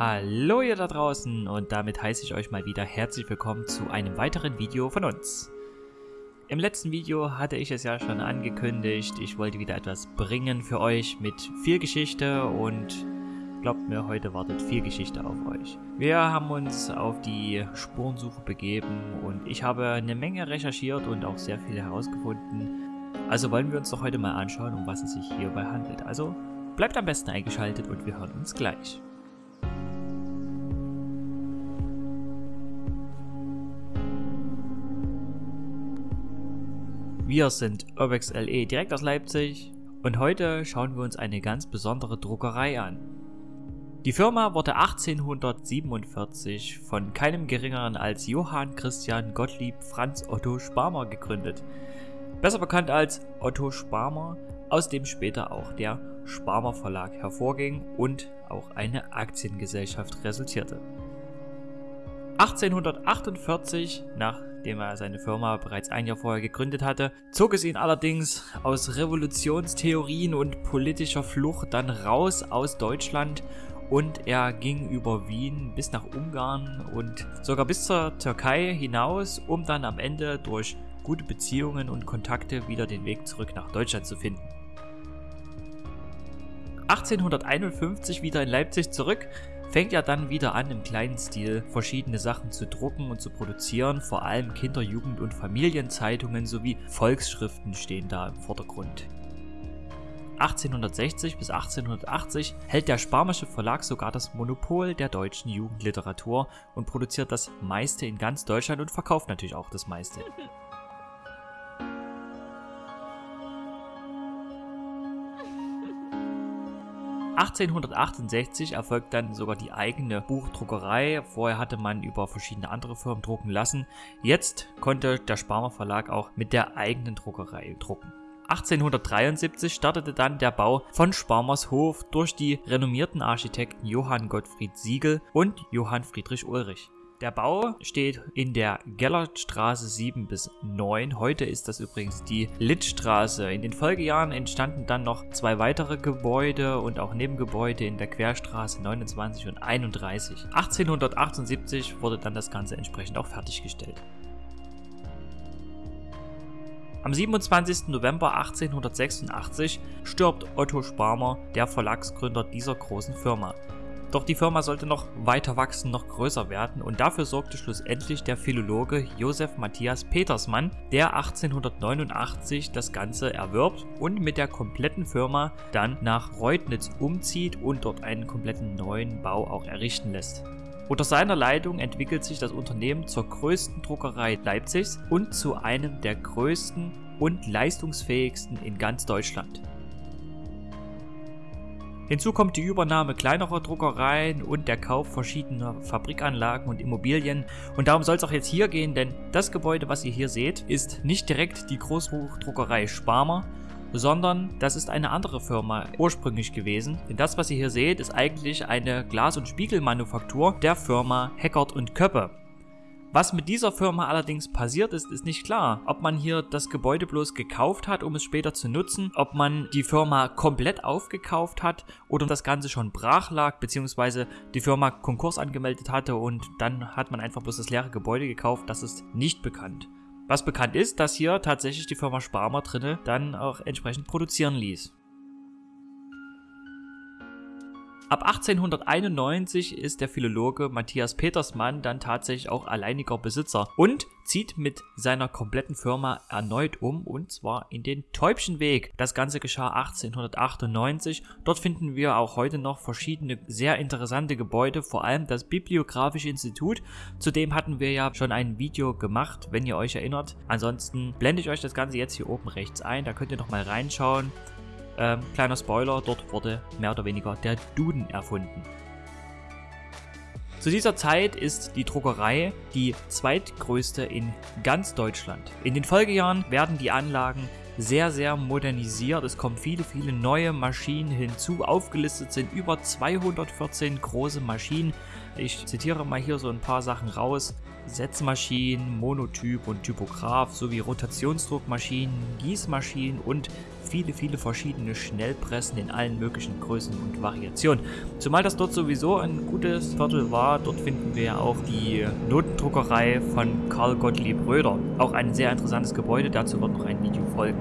Hallo ihr da draußen und damit heiße ich euch mal wieder herzlich willkommen zu einem weiteren Video von uns. Im letzten Video hatte ich es ja schon angekündigt, ich wollte wieder etwas bringen für euch mit viel Geschichte und glaubt mir, heute wartet viel Geschichte auf euch. Wir haben uns auf die Spurensuche begeben und ich habe eine Menge recherchiert und auch sehr viel herausgefunden. Also wollen wir uns doch heute mal anschauen, um was es sich hierbei handelt. Also bleibt am besten eingeschaltet und wir hören uns gleich. Wir sind Urbex LE direkt aus Leipzig und heute schauen wir uns eine ganz besondere Druckerei an. Die Firma wurde 1847 von keinem geringeren als Johann Christian Gottlieb Franz Otto Sparmer gegründet. Besser bekannt als Otto Sparmer, aus dem später auch der Sparmer Verlag hervorging und auch eine Aktiengesellschaft resultierte. 1848, nachdem er seine Firma bereits ein Jahr vorher gegründet hatte, zog es ihn allerdings aus Revolutionstheorien und politischer Flucht dann raus aus Deutschland und er ging über Wien bis nach Ungarn und sogar bis zur Türkei hinaus, um dann am Ende durch gute Beziehungen und Kontakte wieder den Weg zurück nach Deutschland zu finden. 1851 wieder in Leipzig zurück, fängt er dann wieder an, im kleinen Stil verschiedene Sachen zu drucken und zu produzieren. Vor allem Kinder-, Jugend- und Familienzeitungen sowie Volksschriften stehen da im Vordergrund. 1860 bis 1880 hält der Sparmische Verlag sogar das Monopol der deutschen Jugendliteratur und produziert das meiste in ganz Deutschland und verkauft natürlich auch das meiste. 1868 erfolgt dann sogar die eigene Buchdruckerei. Vorher hatte man über verschiedene andere Firmen drucken lassen. Jetzt konnte der Sparmer Verlag auch mit der eigenen Druckerei drucken. 1873 startete dann der Bau von Sparmers Hof durch die renommierten Architekten Johann Gottfried Siegel und Johann Friedrich Ulrich. Der Bau steht in der Gellertstraße 7 bis 9. Heute ist das übrigens die Littstraße. In den Folgejahren entstanden dann noch zwei weitere Gebäude und auch Nebengebäude in der Querstraße 29 und 31. 1878 wurde dann das Ganze entsprechend auch fertiggestellt. Am 27. November 1886 stirbt Otto Sparmer, der Verlagsgründer dieser großen Firma. Doch die Firma sollte noch weiter wachsen, noch größer werden und dafür sorgte schlussendlich der Philologe Josef Matthias Petersmann, der 1889 das Ganze erwirbt und mit der kompletten Firma dann nach Reutnitz umzieht und dort einen kompletten neuen Bau auch errichten lässt. Unter seiner Leitung entwickelt sich das Unternehmen zur größten Druckerei Leipzigs und zu einem der größten und leistungsfähigsten in ganz Deutschland. Hinzu kommt die Übernahme kleinerer Druckereien und der Kauf verschiedener Fabrikanlagen und Immobilien. Und darum soll es auch jetzt hier gehen, denn das Gebäude, was ihr hier seht, ist nicht direkt die Großbuchdruckerei Sparmer, sondern das ist eine andere Firma ursprünglich gewesen. Denn das, was ihr hier seht, ist eigentlich eine Glas- und Spiegelmanufaktur der Firma Heckert und Köppe. Was mit dieser Firma allerdings passiert ist, ist nicht klar. Ob man hier das Gebäude bloß gekauft hat, um es später zu nutzen, ob man die Firma komplett aufgekauft hat oder das Ganze schon brach lag, beziehungsweise die Firma Konkurs angemeldet hatte und dann hat man einfach bloß das leere Gebäude gekauft, das ist nicht bekannt. Was bekannt ist, dass hier tatsächlich die Firma Sparmer drinne dann auch entsprechend produzieren ließ. Ab 1891 ist der Philologe Matthias Petersmann dann tatsächlich auch alleiniger Besitzer und zieht mit seiner kompletten Firma erneut um und zwar in den Täubchenweg. Das Ganze geschah 1898. Dort finden wir auch heute noch verschiedene sehr interessante Gebäude, vor allem das Bibliografische Institut. Zudem hatten wir ja schon ein Video gemacht, wenn ihr euch erinnert. Ansonsten blende ich euch das Ganze jetzt hier oben rechts ein, da könnt ihr noch mal reinschauen. Ähm, kleiner Spoiler, dort wurde mehr oder weniger der Duden erfunden. Zu dieser Zeit ist die Druckerei die zweitgrößte in ganz Deutschland. In den Folgejahren werden die Anlagen sehr, sehr modernisiert. Es kommen viele, viele neue Maschinen hinzu. Aufgelistet sind über 214 große Maschinen. Ich zitiere mal hier so ein paar Sachen raus. Setzmaschinen, Monotyp und Typograph sowie Rotationsdruckmaschinen, Gießmaschinen und viele, viele verschiedene Schnellpressen in allen möglichen Größen und Variationen. Zumal das dort sowieso ein gutes Viertel war, dort finden wir auch die Notendruckerei von Karl Gottlieb Röder. Auch ein sehr interessantes Gebäude, dazu wird noch ein Video folgen.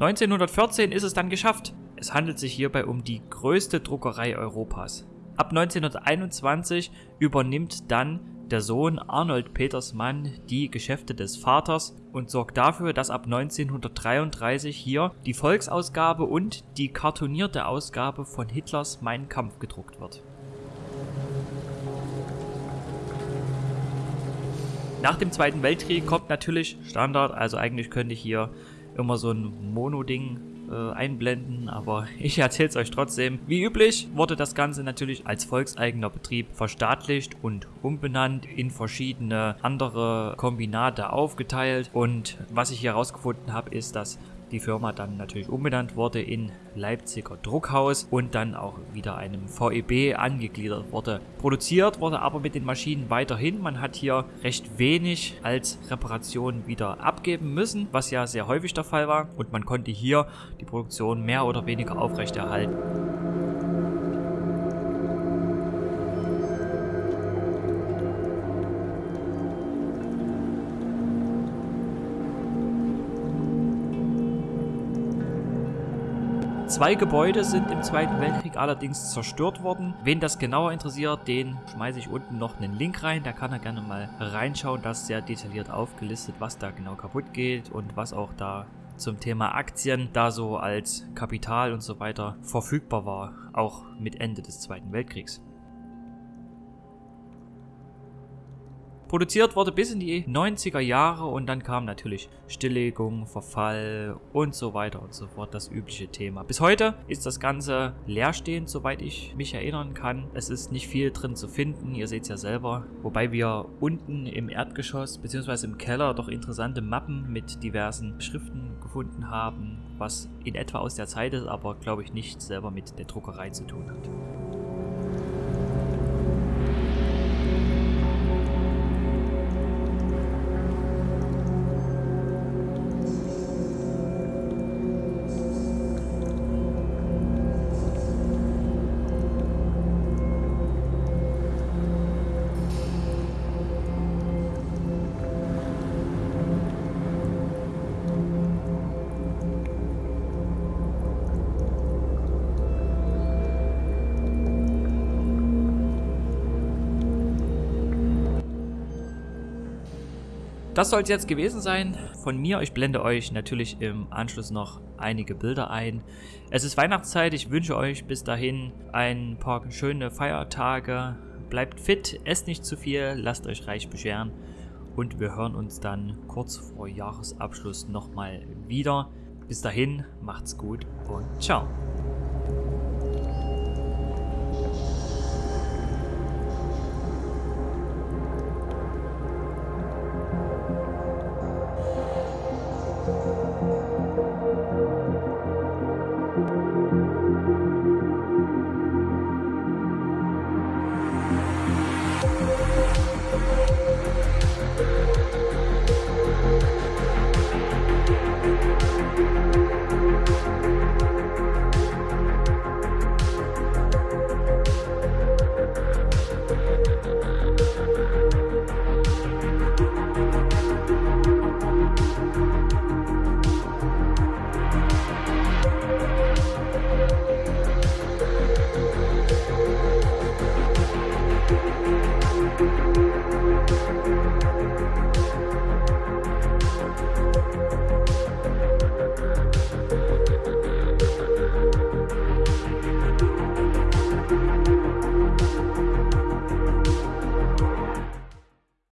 1914 ist es dann geschafft. Es handelt sich hierbei um die größte Druckerei Europas. Ab 1921 übernimmt dann der Sohn Arnold Petersmann die Geschäfte des Vaters und sorgt dafür, dass ab 1933 hier die Volksausgabe und die kartonierte Ausgabe von Hitlers Mein Kampf gedruckt wird. Nach dem Zweiten Weltkrieg kommt natürlich Standard, also eigentlich könnte ich hier immer so ein Mono-Ding äh, einblenden, aber ich erzähle es euch trotzdem. Wie üblich wurde das Ganze natürlich als volkseigener Betrieb verstaatlicht und umbenannt, in verschiedene andere Kombinate aufgeteilt und was ich hier herausgefunden habe, ist, dass die Firma dann natürlich umbenannt wurde in Leipziger Druckhaus und dann auch wieder einem VEB angegliedert wurde. Produziert wurde aber mit den Maschinen weiterhin. Man hat hier recht wenig als Reparation wieder abgeben müssen, was ja sehr häufig der Fall war und man konnte hier die Produktion mehr oder weniger aufrechterhalten. Zwei Gebäude sind im Zweiten Weltkrieg allerdings zerstört worden. Wen das genauer interessiert, den schmeiße ich unten noch einen Link rein. Da kann er gerne mal reinschauen. Das ist sehr detailliert aufgelistet, was da genau kaputt geht und was auch da zum Thema Aktien da so als Kapital und so weiter verfügbar war, auch mit Ende des Zweiten Weltkriegs. Produziert wurde bis in die 90er Jahre und dann kam natürlich Stilllegung, Verfall und so weiter und so fort, das übliche Thema. Bis heute ist das Ganze leerstehend, soweit ich mich erinnern kann. Es ist nicht viel drin zu finden, ihr seht es ja selber. Wobei wir unten im Erdgeschoss bzw. im Keller doch interessante Mappen mit diversen Schriften gefunden haben, was in etwa aus der Zeit ist, aber glaube ich nicht selber mit der Druckerei zu tun hat. Das soll es jetzt gewesen sein von mir. Ich blende euch natürlich im Anschluss noch einige Bilder ein. Es ist Weihnachtszeit. Ich wünsche euch bis dahin ein paar schöne Feiertage. Bleibt fit, esst nicht zu viel, lasst euch reich bescheren. Und wir hören uns dann kurz vor Jahresabschluss nochmal wieder. Bis dahin, macht's gut und ciao.